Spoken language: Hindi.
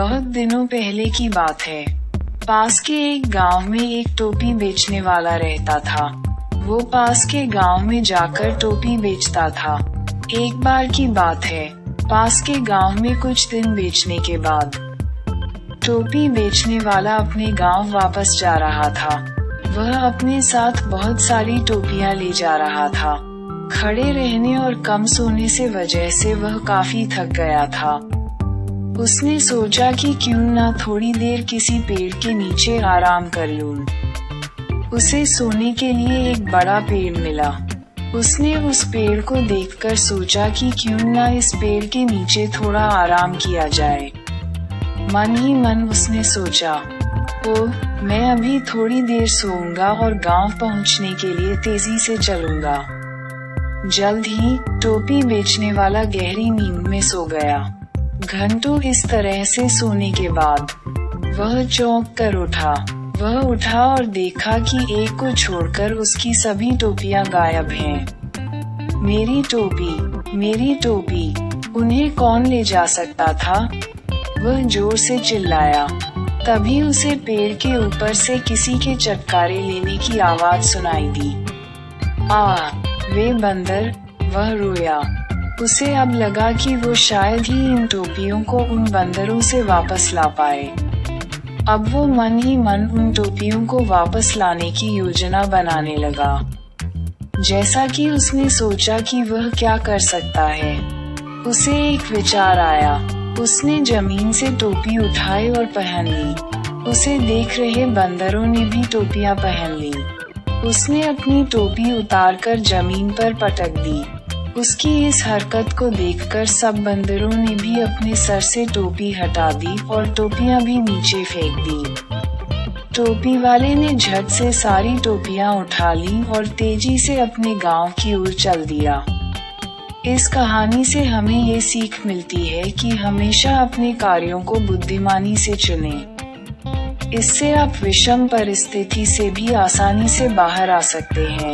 बहुत दिनों पहले की बात है। पास के एक गाँव में एक टोपी बेचने वाला रहता था। वो पास के गाँव में जाकर टोपी बेचता था। एक बार की बात है, पास के गाँव में कुछ दिन बेचने के बाद टोपी बेचने वाला अपने गाँव वापस जा रहा था। वह अपने साथ बहुत सारी टोपियाँ ले जा रहा था। खड़े रहने और कम सोने से वजह से वह काफ़ी थक गया था। उसने सोचा कि क्यों ना थोड़ी देर किसी पेड़ के नीचे आराम कर लूँ। उसे सोने के लिए एक बड़ा पेड़ मिला। उसने उस पेड़ को देखकर सोचा कि क्यों ना इस पेड़ के नीचे थोड़ा आराम किया जाए। मन ही मन उसने सोचा ओ मैं अभी थोड़ी देर सोऊँगा और गाँव पहुँचने के लिए तेज़ी से चलूँगा। जल्द ही टोपी बेचने वाला गहरी नींद में सो गया। घंटों इस तरह से सोने के बाद, वह चौंक कर उठा। वह उठा और देखा कि एक को छोड़कर उसकी सभी टोपियाँ गायब हैं। मेरी टोपी मेरी टोपी, उन्हें कौन ले जा सकता था? वह ज़ोर से चिल्लाया। तभी उसे पेड़ के ऊपर से किसी के चटकारे लेने की आवाज़ सुनाई दी। आ, वे बंदर, वह रोया। उसे अब लगा कि वो शायद ही इन टोपियों को उन बंदरों से वापस ला पाए। अब वो मन ही मन उन टोपियों को वापस लाने की योजना बनाने लगा। जैसा कि उसने सोचा कि वह क्या कर सकता है। उसे एक विचार आया। उसने ज़मीन से टोपी उठाई और पहन ली। उसे देख रहे बंदरों ने भी टोपियाँ पहन ली। उसने अपनी टोपी उतारकर ज़मीन पर पटक दी। उसकी इस हरकत को देखकर सब बंदरों ने भी अपने सर से टोपी हटा दी और टोपियाँ भी नीचे फेंक दी। टोपी वाले ने झट से सारी टोपियाँ उठा ली और तेज़ी से अपने गाँव की ओर चल दिया। इस कहानी से हमें ये सीख मिलती है कि हमेशा अपने कार्यों को बुद्धिमानी से चुनें। इससे आप विषम परिस्थिति से भी आसानी से बाहर आ सकते हैं।